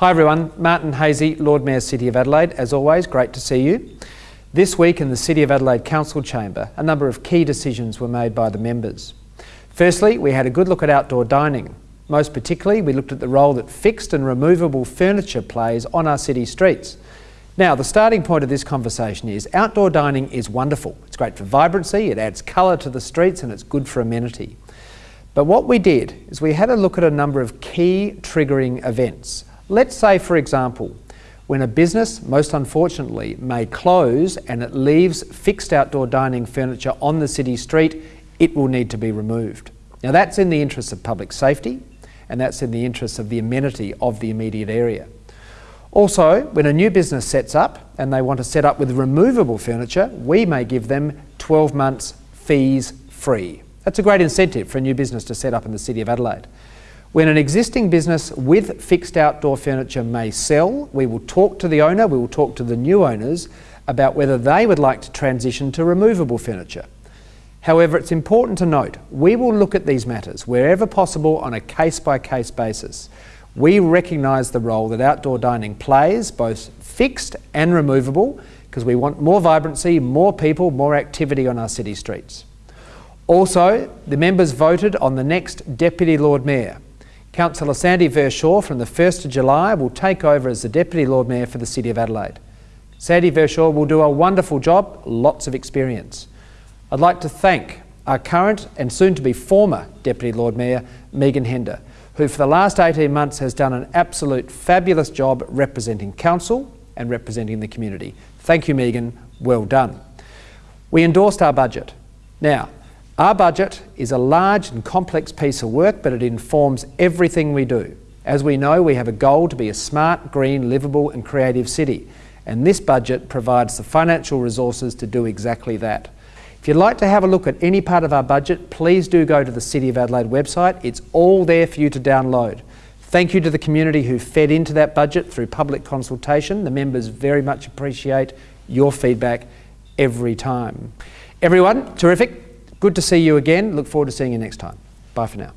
Hi everyone, Martin Haese, Lord Mayor City of Adelaide. As always, great to see you. This week in the City of Adelaide Council Chamber, a number of key decisions were made by the members. Firstly, we had a good look at outdoor dining. Most particularly, we looked at the role that fixed and removable furniture plays on our city streets. Now, the starting point of this conversation is outdoor dining is wonderful. It's great for vibrancy, it adds colour to the streets, and it's good for amenity. But what we did is we had a look at a number of key triggering events. Let's say, for example, when a business, most unfortunately, may close and it leaves fixed outdoor dining furniture on the city street, it will need to be removed. Now, that's in the interests of public safety and that's in the interests of the amenity of the immediate area. Also, when a new business sets up and they want to set up with removable furniture, we may give them 12 months fees free. That's a great incentive for a new business to set up in the City of Adelaide. When an existing business with fixed outdoor furniture may sell, we will talk to the owner, we will talk to the new owners about whether they would like to transition to removable furniture. However, it's important to note, we will look at these matters wherever possible on a case-by-case -case basis. We recognise the role that outdoor dining plays, both fixed and removable, because we want more vibrancy, more people, more activity on our city streets. Also, the members voted on the next Deputy Lord Mayor. Councillor Sandy Verschoor from the 1st of July will take over as the Deputy Lord Mayor for the City of Adelaide. Sandy Verschoor will do a wonderful job, lots of experience. I'd like to thank our current and soon to be former Deputy Lord Mayor, Megan Hender, who for the last 18 months has done an absolute fabulous job representing Council and representing the community. Thank you, Megan. Well done. We endorsed our budget. Now, our budget is a large and complex piece of work, but it informs everything we do. As we know, we have a goal to be a smart, green, livable and creative city, and this budget provides the financial resources to do exactly that. If you'd like to have a look at any part of our budget, please do go to the City of Adelaide website. It's all there for you to download. Thank you to the community who fed into that budget through public consultation. The members very much appreciate your feedback every time. Everyone, terrific. Good to see you again. Look forward to seeing you next time. Bye for now.